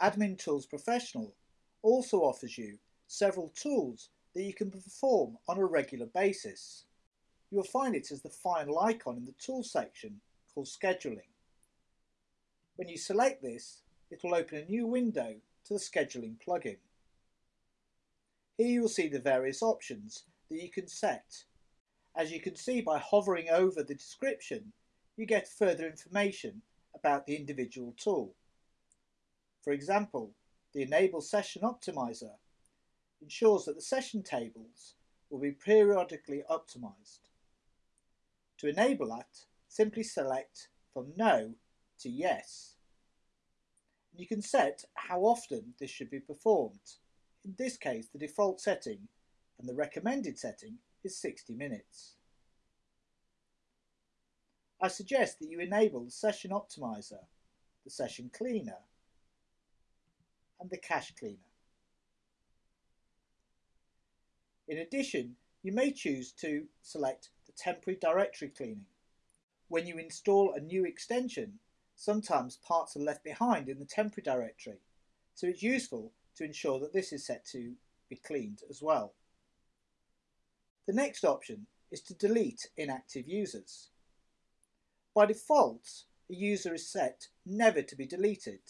Admin Tools Professional also offers you several tools that you can perform on a regular basis. You will find it as the final icon in the Tools section called Scheduling. When you select this, it will open a new window to the Scheduling plugin. Here you will see the various options that you can set. As you can see by hovering over the description, you get further information about the individual tool. For example, the Enable Session Optimizer ensures that the session tables will be periodically optimized. To enable that, simply select from No to Yes. And You can set how often this should be performed. In this case, the default setting and the recommended setting is 60 minutes. I suggest that you enable the Session Optimizer, the Session Cleaner, and the Cache Cleaner. In addition, you may choose to select the temporary directory cleaning. When you install a new extension, sometimes parts are left behind in the temporary directory, so it's useful to ensure that this is set to be cleaned as well. The next option is to delete inactive users. By default, a user is set never to be deleted,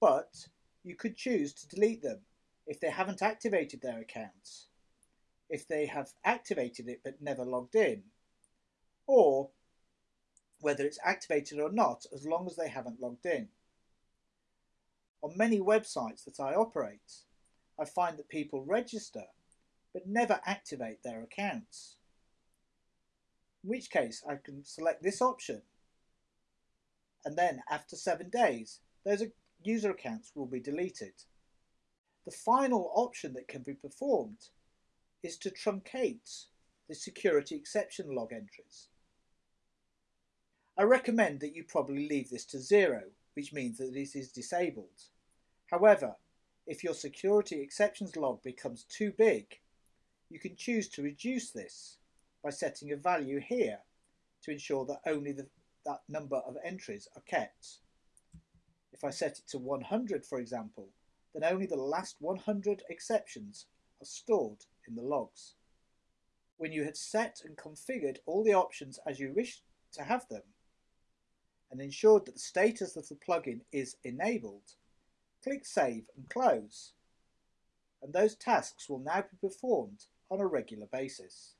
but you could choose to delete them if they haven't activated their accounts if they have activated it but never logged in, or whether it's activated or not as long as they haven't logged in. On many websites that I operate, I find that people register but never activate their accounts. In which case I can select this option and then after seven days those user accounts will be deleted. The final option that can be performed is to truncate the security exception log entries. I recommend that you probably leave this to zero, which means that it is disabled. However, if your security exceptions log becomes too big, you can choose to reduce this by setting a value here to ensure that only the, that number of entries are kept. If I set it to 100, for example, then only the last 100 exceptions are stored in the logs. When you have set and configured all the options as you wish to have them, and ensured that the status of the plugin is enabled, click Save and Close, and those tasks will now be performed on a regular basis.